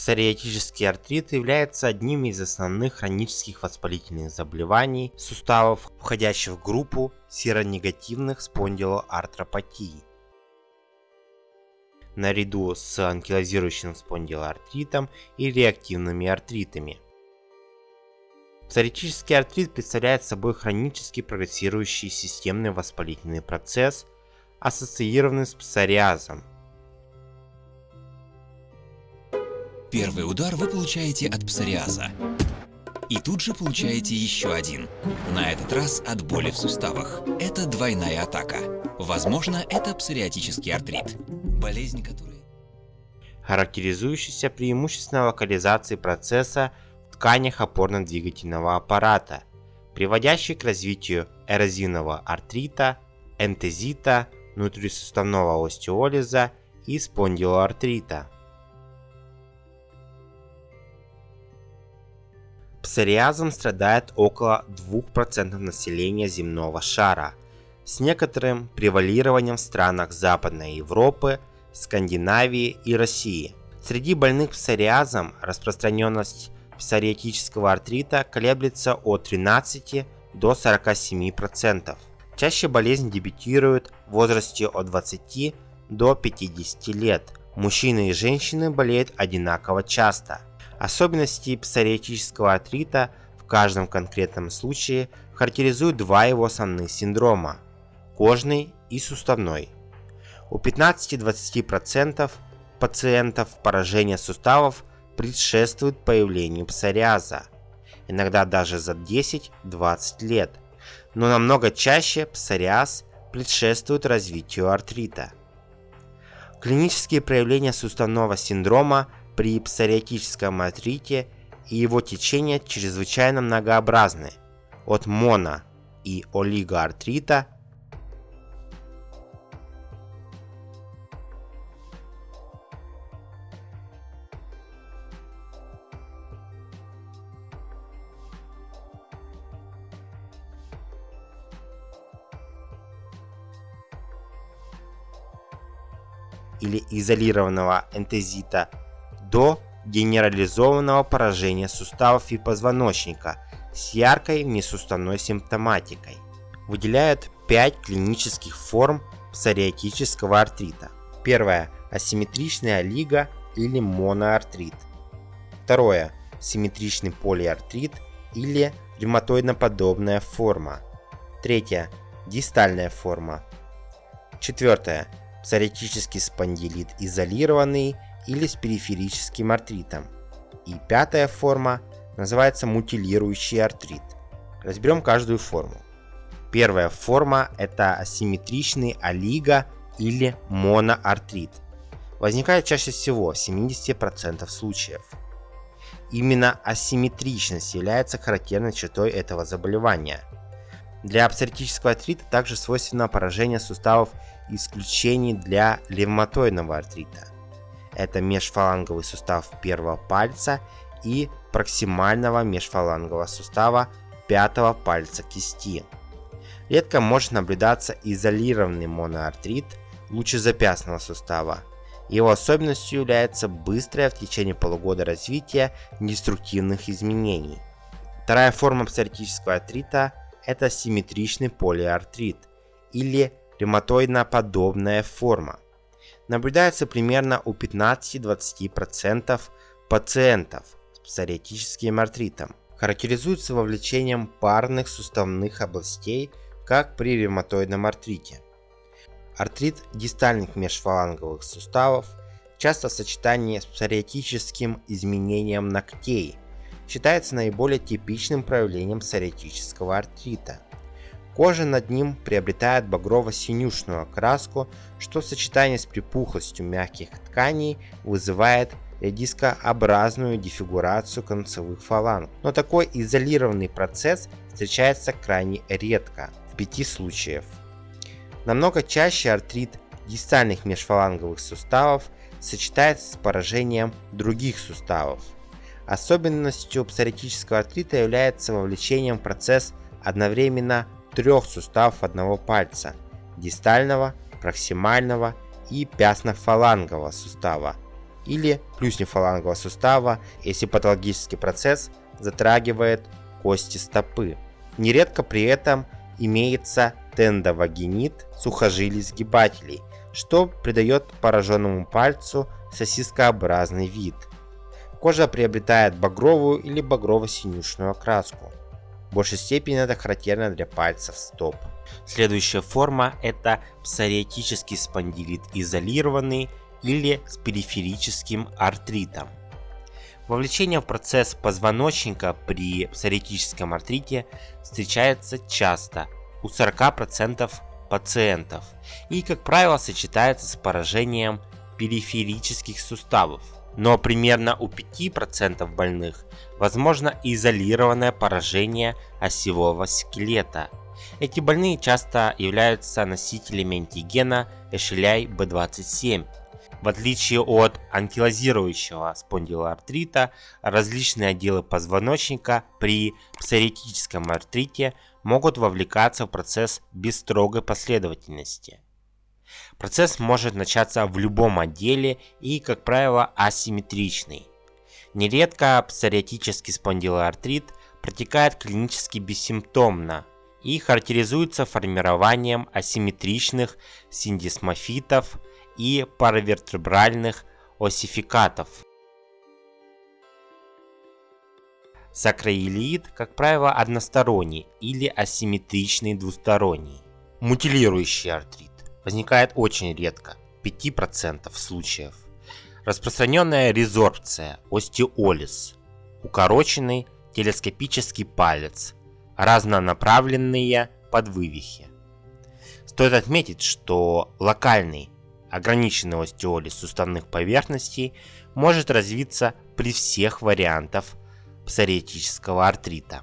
Псориатический артрит является одним из основных хронических воспалительных заболеваний суставов, входящих в группу серонегативных спондилоартропатий. Наряду с анкилозирующим спондилоартритом и реактивными артритами. Псориатический артрит представляет собой хронически прогрессирующий системный воспалительный процесс, ассоциированный с псориазом, Первый удар вы получаете от псориаза. И тут же получаете еще один. На этот раз от боли в суставах. Это двойная атака. Возможно, это псориатический артрит. Болезнь, которая... характеризующийся преимущественно локализацией процесса в тканях опорно-двигательного аппарата, приводящий к развитию эрозивного артрита, энтезита, внутрисуставного остеолиза и спондилоартрита. Псориазом страдает около 2% населения земного шара, с некоторым превалированием в странах Западной Европы, Скандинавии и России. Среди больных псориазом распространенность псориатического артрита колеблется от 13 до 47%. Чаще болезнь дебютирует в возрасте от 20 до 50 лет. Мужчины и женщины болеют одинаково часто – Особенности псориатического артрита в каждом конкретном случае характеризуют два его основных синдрома – кожный и суставной. У 15-20% пациентов поражение суставов предшествует появлению псориаза, иногда даже за 10-20 лет, но намного чаще псориаз предшествует развитию артрита. Клинические проявления суставного синдрома – при псориатическом артрите и его течение чрезвычайно многообразны, от моно- и олигоартрита или изолированного энтезита до генерализованного поражения суставов и позвоночника с яркой внесуставной симптоматикой. Выделяют 5 клинических форм псориатического артрита. Первое – асимметричный олиго или моноартрит. Второе – симметричный полиартрит или ревматоидно-подобная форма. Третье – дистальная форма. Четвертое – псориатический спондилит изолированный или с периферическим артритом. И пятая форма называется мутилирующий артрит. Разберем каждую форму. Первая форма это асимметричный олиго или моноартрит. Возникает чаще всего в 70% случаев. Именно асимметричность является характерной чертой этого заболевания. Для псориатического артрита также свойственно поражение суставов исключений для ревматоидного артрита это межфаланговый сустав первого пальца и проксимального межфалангового сустава пятого пальца кисти. Редко может наблюдаться изолированный моноартрит лучезапястного сустава. Его особенностью является быстрое в течение полугода развитие деструктивных изменений. Вторая форма псориатического артрита – это симметричный полиартрит или ревматоидно-подобная форма – наблюдается примерно у 15-20% пациентов с псориатическим артритом. Характеризуется вовлечением парных суставных областей, как при ревматоидном артрите. Артрит дистальных межфаланговых суставов часто в сочетании с псориатическим изменением ногтей считается наиболее типичным проявлением псориатического артрита. Кожа над ним приобретает багрово-синюшную окраску, что в сочетании с припухлостью мягких тканей вызывает дискообразную дефигурацию концевых фаланг. Но такой изолированный процесс встречается крайне редко, в пяти случаев. Намного чаще артрит дистальных межфаланговых суставов сочетается с поражением других суставов. Особенностью псориатического артрита является вовлечением в процесс одновременно трех суставов одного пальца – дистального, проксимального и пястно-фалангового сустава или плюснефалангового сустава, если патологический процесс затрагивает кости стопы. Нередко при этом имеется тендовагинит сухожилий сгибателей, что придает пораженному пальцу сосискообразный вид. Кожа приобретает багровую или багрово-синюшную окраску. В большей степени это характерно для пальцев стоп. Следующая форма это псориатический спондилит изолированный или с периферическим артритом. Вовлечение в процесс позвоночника при псориатическом артрите встречается часто у 40% пациентов и, как правило, сочетается с поражением периферических суставов. Но примерно у 5% больных возможно изолированное поражение осевого скелета. Эти больные часто являются носителями антигена Эшеляй B27 в отличие от анкилозирующего спондилоартрита, различные отделы позвоночника при псориатическом артрите могут вовлекаться в процесс без строгой последовательности. Процесс может начаться в любом отделе и, как правило, асимметричный. Нередко псориатический спондилоартрит протекает клинически бессимптомно и характеризуется формированием асимметричных синдисмофитов, и паравертебральных осификатов. Сакроилит, как правило, односторонний или асимметричный двусторонний. Мутилирующий артрит возникает очень редко, 5% случаев. Распространенная резорбция, остеолиз, укороченный телескопический палец, разнонаправленные подвывихи. Стоит отметить, что локальный ограниченный остеолиз суставных поверхностей может развиться при всех вариантах псориатического артрита.